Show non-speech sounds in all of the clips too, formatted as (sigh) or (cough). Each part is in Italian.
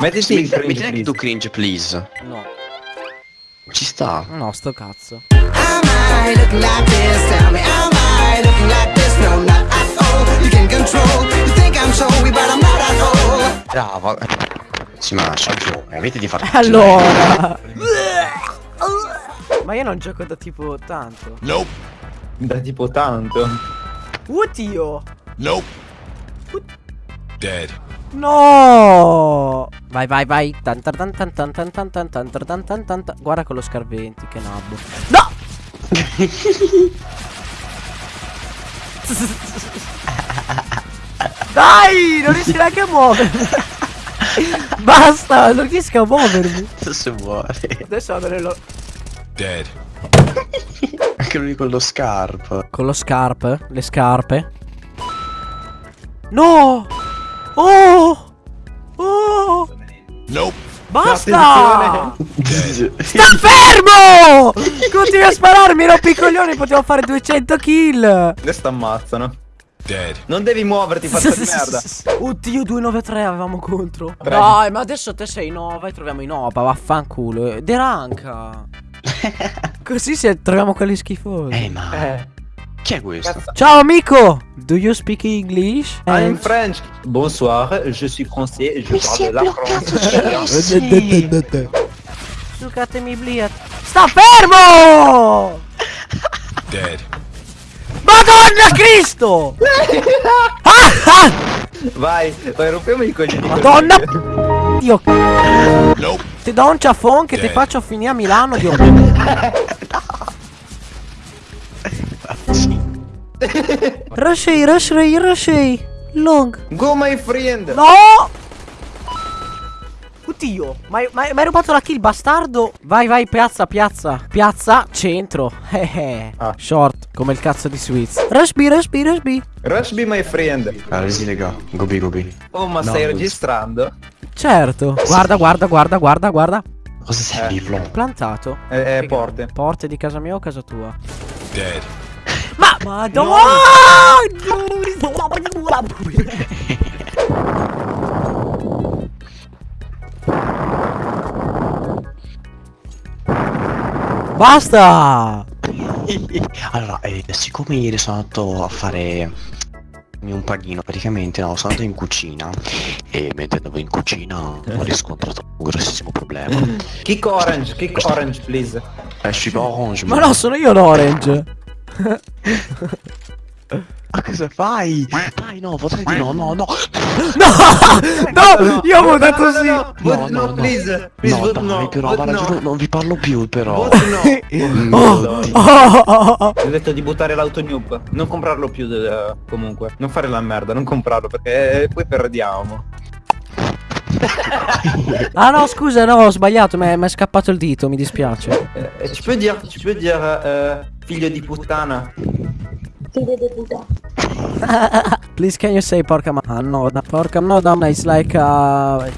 Mettiti in cringe, metti anche tu cringe, please. No. Ci sta. No, sto cazzo. Bravo. Si ma ragione, avete di fare (laughs) Allora. (laughs) ma io non gioco da tipo tanto. Nope. Da tipo tanto. Oddio. Nope. Dead. No. Vai, vai, vai. Guarda con lo scarventi, che nabbo. No! Dai, non riesci neanche a muovermi. Basta, non riesco a muovermi. Adesso muore. Adesso vado nello... Dead. Anche lui con lo scarp. Con lo scarp? Le scarpe? No! Basta! Sta fermo! (laughs) Continui a spararmi, rompi i coglioni, potevo fare 200 kill! Adesso ammazzano. Dead. Non devi muoverti, (laughs) faccia di merda. Oddio, 293 avevamo contro. Tre. Dai, ma adesso te sei Nova e troviamo i Nova, vaffanculo. Eh, Deranca. (laughs) Così se troviamo quelli schifosi. Eh, ma. Eh, Chi è questo? cazzo. Ciao amico! Do you speak English? I'm French. Bonsoir, je suis français et je parle la France. Sucatemi bliat. Sta fermo! Dead. Madonna Cristo! (laughs) Ah, ah! Vai, vai, rompiamo i coglioni. Madonna! Dio, Nope. ti do un ciaffon che ti Eh. faccio finire a Milano, Dio. (laughs) Rushei, rushei, rushei. Long. Go my friend. No! Oddio, ma hai rubato la kill, bastardo? Vai, vai, piazza, piazza. Piazza, centro. (laughs) Eh, eh. Ah. Short, come il cazzo di Swiss. Rush B, rush B, rush B. Rush be my friend. Ah, resi lega. Gobi gobi. Oh, ma No, stai registrando? Certo. Guarda, guarda, guarda, guarda, guarda. Cosa sei, Eh. Plantato. Eh, eh, porte. Porte di casa mia o casa tua? Dead. Ma Madonna! Basta! (laughs) allora, eh, siccome ieri sono andato a fare un panino, praticamente no, sono andato in cucina e mentre andavo in cucina ho riscontrato un grossissimo problema. Kick orange, kick orange, please. Esci orange. Ma no, sono io l'orange! Ma cosa fai? Dai, no, potrei di (laughs) no, no, no. No! Io avevo detto sì! No, No, no, no, no. please. Please No, dai, no. però, guarda, no. giuro, non vi parlo più, però. No. Mm, (laughs) Oh, oh, ho detto di buttare l'autonoob. Non comprarlo più eh, comunque. Non fare la merda, non comprarlo perché eh, poi perdiamo. (laughs) Ah no, scusa, no, ho sbagliato, mi è scappato il dito, mi dispiace. Eh, tu peux dire, tu peux dire eh, figlio di puttana. (laughs) Please can you say porca madonna? Porca madonna is like uh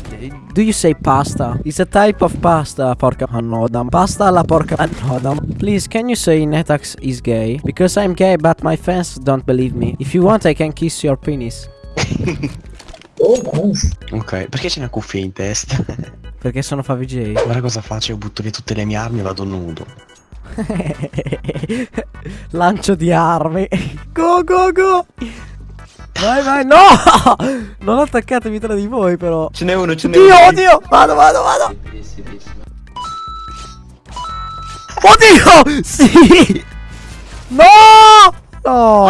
Do you say pasta? It's a type of pasta, porca madonna. Pasta alla porca madonna. Please can you say Netax is gay? Because I'm gay but my fans don't believe me. If you want I can kiss your penis. (laughs) Ok, perché c'è una cuffia in testa? (laughs) Perché sono FaviJ. Guarda cosa faccio, io butto via tutte le mie armi e vado nudo. (laughs) Lancio di armi. (laughs) Go go go. Vai vai no! Non attaccatemi tra di voi però. Ce n'è uno, ce n'è Oddio, uno. oddio! Vado, vado, vado! Oddio! Sì! No! No!